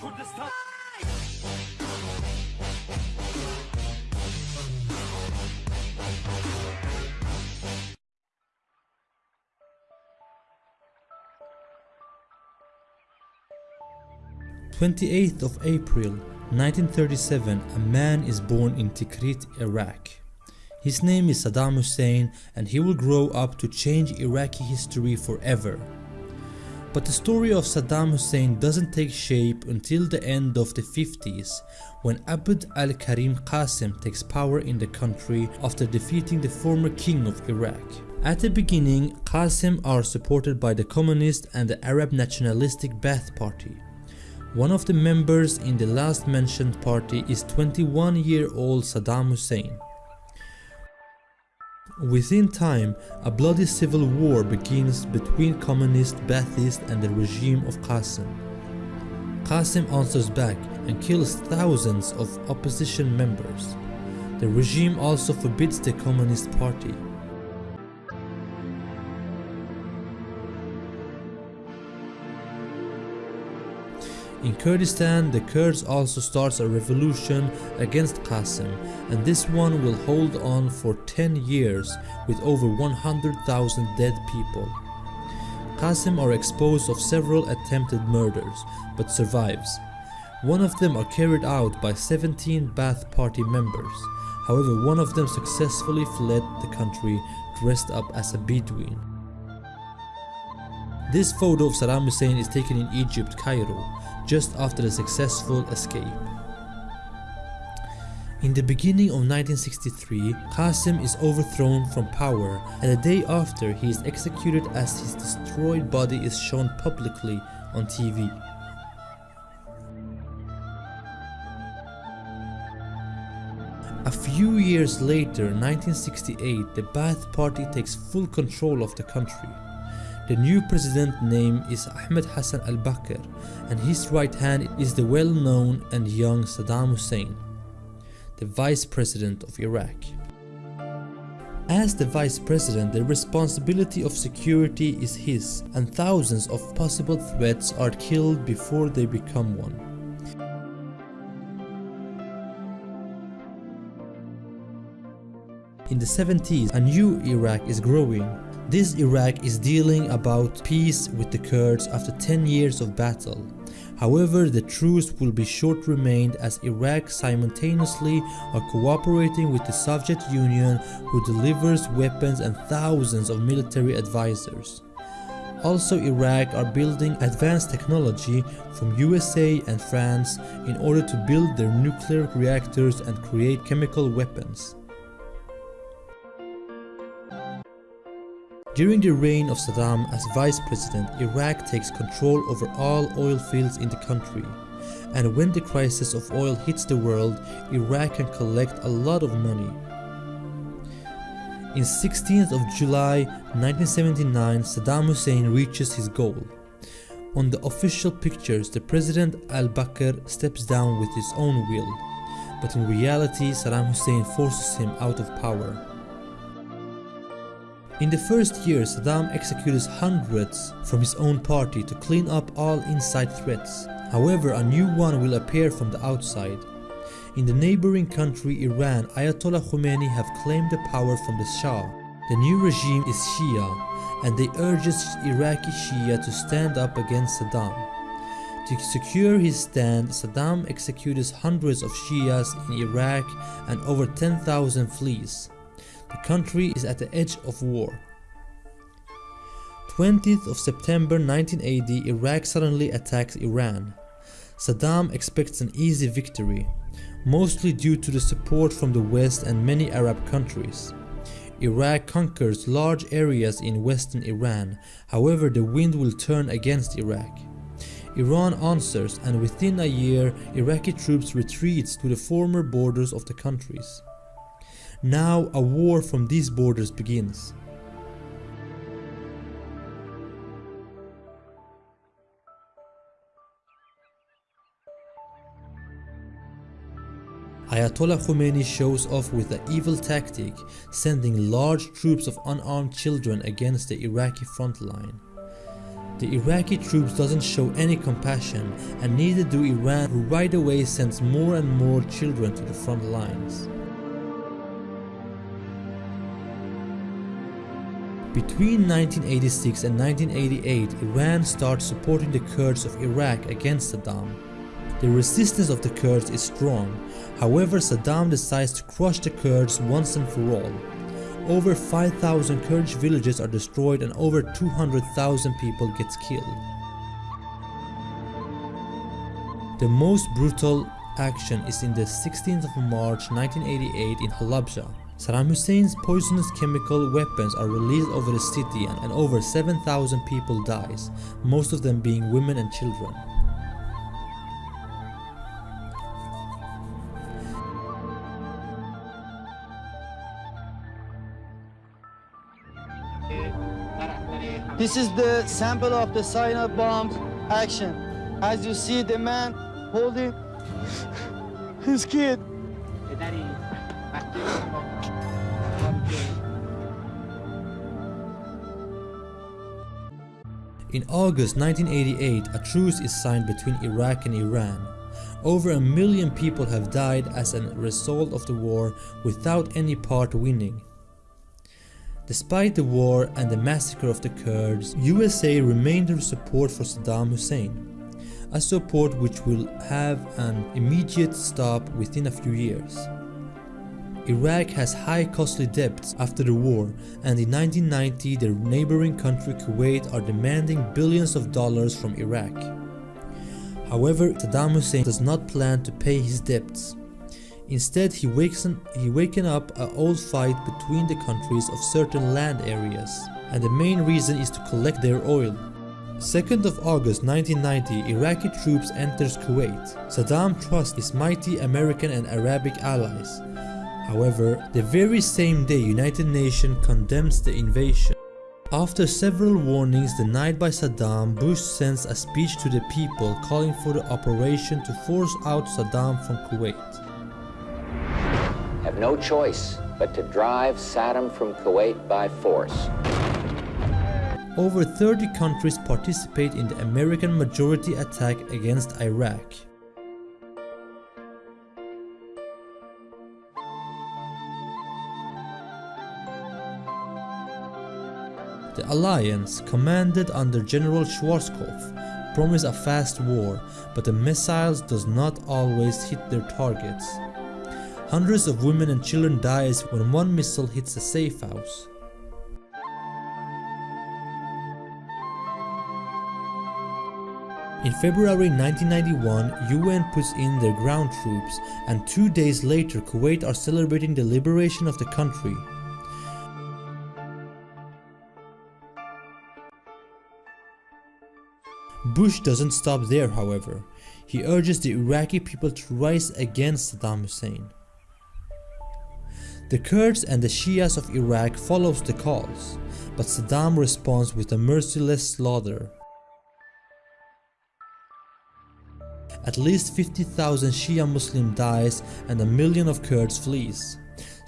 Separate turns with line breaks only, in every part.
Kurdistan.
Twenty-eighth of April 1937 a man is born in Tikrit, Iraq. His name is Saddam Hussein and he will grow up to change Iraqi history forever. But the story of Saddam Hussein doesn't take shape until the end of the 50s when Abd al-Karim Qasim takes power in the country after defeating the former king of Iraq. At the beginning, Qasim are supported by the communist and the Arab nationalistic Ba'ath party. One of the members in the last mentioned party is 21 year old Saddam Hussein. Within time, a bloody civil war begins between communist Ba'athists and the regime of Qasim. Qasim answers back and kills thousands of opposition members. The regime also forbids the Communist Party. In Kurdistan, the Kurds also starts a revolution against Qasim and this one will hold on for 10 years with over 100,000 dead people. Qasim are exposed of several attempted murders but survives. One of them are carried out by 17 Ba'ath party members. However, one of them successfully fled the country dressed up as a Bedouin. This photo of Saddam Hussein is taken in Egypt, Cairo, just after a successful escape. In the beginning of 1963, Qasim is overthrown from power and the day after he is executed as his destroyed body is shown publicly on TV. A few years later, 1968, the Ba'ath party takes full control of the country. The new president name is Ahmed Hassan al-Bakr and his right hand is the well-known and young Saddam Hussein, the vice president of Iraq. As the vice president, the responsibility of security is his and thousands of possible threats are killed before they become one. In the 70s, a new Iraq is growing. This Iraq is dealing about peace with the Kurds after 10 years of battle. However, the truce will be short-remained as Iraq simultaneously are cooperating with the Soviet Union who delivers weapons and thousands of military advisors. Also Iraq are building advanced technology from USA and France in order to build their nuclear reactors and create chemical weapons. During the reign of Saddam as vice president, Iraq takes control over all oil fields in the country. And when the crisis of oil hits the world, Iraq can collect a lot of money. In 16th of July 1979, Saddam Hussein reaches his goal. On the official pictures, the President al-Bakr steps down with his own will, but in reality Saddam Hussein forces him out of power. In the first year, Saddam executes hundreds from his own party to clean up all inside threats. However, a new one will appear from the outside. In the neighboring country Iran, Ayatollah Khomeini have claimed the power from the Shah. The new regime is Shia and they urges Iraqi Shia to stand up against Saddam. To secure his stand, Saddam executes hundreds of Shias in Iraq and over 10,000 flees. The country is at the edge of war. 20th of September 1980, Iraq suddenly attacks Iran. Saddam expects an easy victory, mostly due to the support from the West and many Arab countries. Iraq conquers large areas in western Iran, however the wind will turn against Iraq. Iran answers and within a year Iraqi troops retreats to the former borders of the countries. Now a war from these borders begins. Ayatollah Khomeini shows off with an evil tactic, sending large troops of unarmed children against the Iraqi front line. The Iraqi troops doesn't show any compassion and neither do Iran who right away sends more and more children to the front lines. Between 1986 and 1988, Iran starts supporting the Kurds of Iraq against Saddam. The resistance of the Kurds is strong, however Saddam decides to crush the Kurds once and for all. Over 5,000 Kurdish villages are destroyed and over 200,000 people get killed. The most brutal action is in the 16th of March 1988 in Halabja. Saddam Hussein's poisonous chemical weapons are released over the city and over 7,000 people dies, most of them being women and children.
This is the sample of the cyanide bomb action. As you see the man holding his kid.
In August 1988, a truce is signed between Iraq and Iran. Over a million people have died as a result of the war without any part winning. Despite the war and the massacre of the Kurds, USA remained their support for Saddam Hussein, a support which will have an immediate stop within a few years. Iraq has high costly debts after the war and in 1990 the neighboring country Kuwait are demanding billions of dollars from Iraq. However, Saddam Hussein does not plan to pay his debts. Instead, he wakes he waken up an old fight between the countries of certain land areas, and the main reason is to collect their oil. 2nd of August 1990, Iraqi troops enters Kuwait. Saddam trusts his mighty American and Arabic allies. However, the very same day United Nations condemns the invasion. After several warnings denied by Saddam, Bush sends a speech to the people calling for the operation to force out Saddam from Kuwait.
Have no choice but to drive Saddam from Kuwait by force.
Over 30 countries participate in the American majority attack against Iraq. The alliance, commanded under General Schwarzkopf, promised a fast war, but the missiles does not always hit their targets. Hundreds of women and children dies when one missile hits a safe house. In February 1991, UN puts in their ground troops and two days later Kuwait are celebrating the liberation of the country. Bush doesn't stop there however. He urges the Iraqi people to rise against Saddam Hussein. The Kurds and the Shias of Iraq follows the calls, but Saddam responds with a merciless slaughter. At least 50,000 Shia Muslim dies and a million of Kurds flees.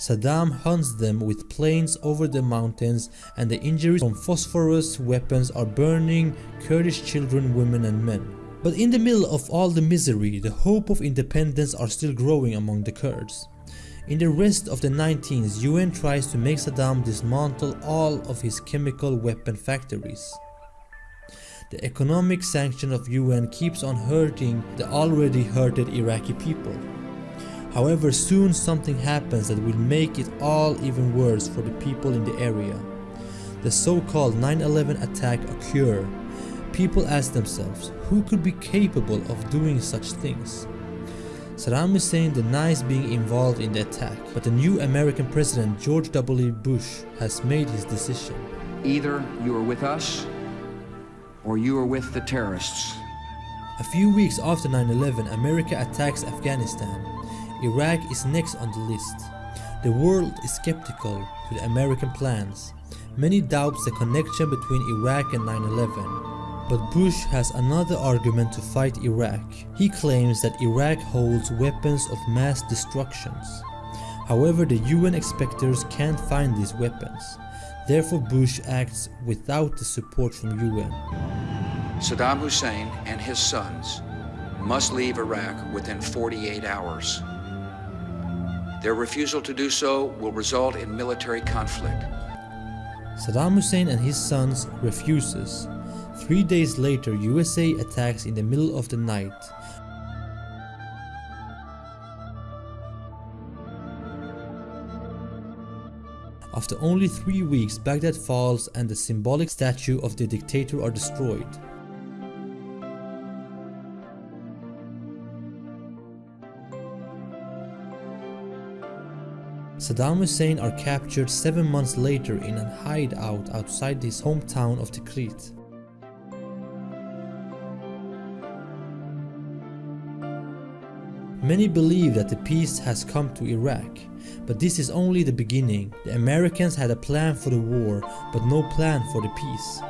Saddam hunts them with planes over the mountains and the injuries from phosphorus weapons are burning Kurdish children, women and men. But in the middle of all the misery, the hope of independence are still growing among the Kurds. In the rest of the 19th, UN tries to make Saddam dismantle all of his chemical weapon factories. The economic sanction of UN keeps on hurting the already hurted Iraqi people. However, soon something happens that will make it all even worse for the people in the area. The so-called 9-11 attack occur. People ask themselves, who could be capable of doing such things? Saddam Hussein denies being involved in the attack, but the new American President George W. Bush has made his decision.
Either you are with us, or you are with the terrorists.
A few weeks after 9-11, America attacks Afghanistan. Iraq is next on the list. The world is skeptical to the American plans. Many doubts the connection between Iraq and 9-11. But Bush has another argument to fight Iraq. He claims that Iraq holds weapons of mass destructions. However, the UN inspectors can't find these weapons. Therefore Bush acts without the support from UN.
Saddam Hussein and his sons must leave Iraq within 48 hours. Their refusal to do so will result in military conflict.
Saddam Hussein and his sons refuses. Three days later, USA attacks in the middle of the night. After only three weeks, Baghdad falls and the symbolic statue of the dictator are destroyed. Saddam Hussein are captured seven months later in a hideout outside his hometown of Tikrit. Many believe that the peace has come to Iraq, but this is only the beginning. The Americans had a plan for the war, but no plan for the peace.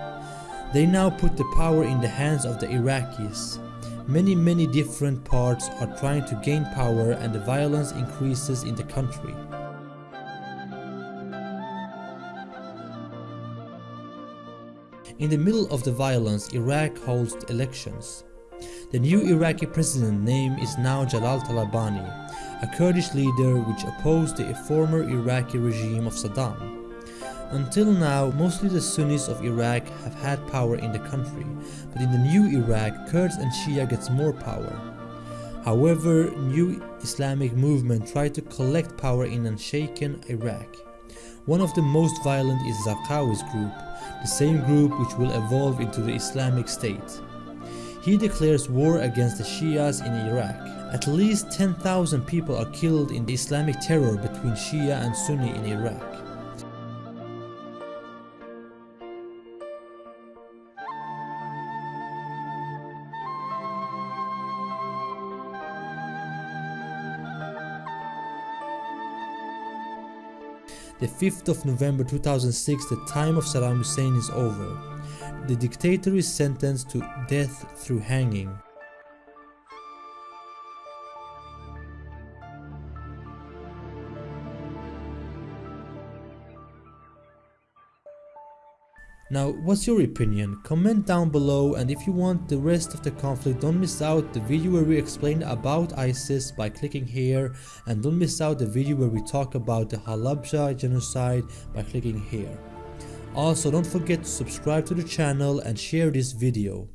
They now put the power in the hands of the Iraqis. Many many different parts are trying to gain power and the violence increases in the country. In the middle of the violence, Iraq holds elections. The new Iraqi president name is now Jalal Talabani, a Kurdish leader which opposed the former Iraqi regime of Saddam. Until now, mostly the Sunnis of Iraq have had power in the country, but in the new Iraq, Kurds and Shia gets more power. However, new Islamic movement tried to collect power in unshaken Iraq. One of the most violent is Zarqawi's group, the same group which will evolve into the Islamic State. He declares war against the Shias in Iraq. At least 10,000 people are killed in the Islamic terror between Shia and Sunni in Iraq. The 5th of November 2006, the time of Saddam Hussein is over. The dictator is sentenced to death through hanging. Now, what's your opinion? Comment down below and if you want the rest of the conflict, don't miss out the video where we explain about ISIS by clicking here and don't miss out the video where we talk about the Halabja genocide by clicking here. Also, don't forget to subscribe to the channel and share this video.